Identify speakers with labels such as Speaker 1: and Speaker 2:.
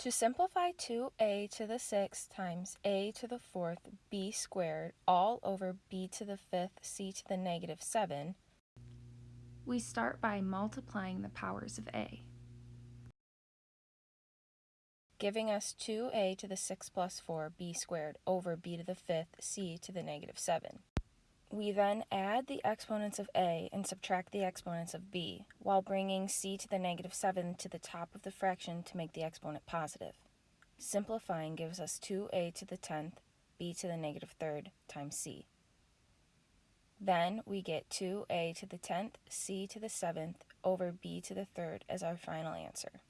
Speaker 1: To simplify 2a to the 6th times a to the 4th b squared all over b to the 5th c to the negative 7, we start by multiplying the powers of a, giving us 2a to the 6 plus 4 b squared over b to the 5th c to the negative 7. We then add the exponents of a and subtract the exponents of b, while bringing c to the negative 7 to the top of the fraction to make the exponent positive. Simplifying gives us 2a to the 10th, b to the negative 3rd times c. Then we get 2a to the 10th, c to the 7th over b to the 3rd as our final answer.